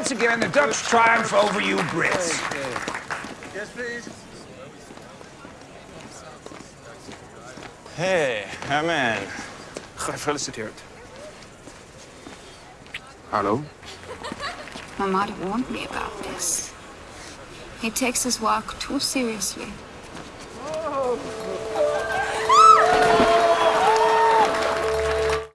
once again the Dutch triumph over you Brits. Yes, please. Hey, Herman. Gefeliciteerd. Hallo? My mother warned me about this. He takes his work too seriously.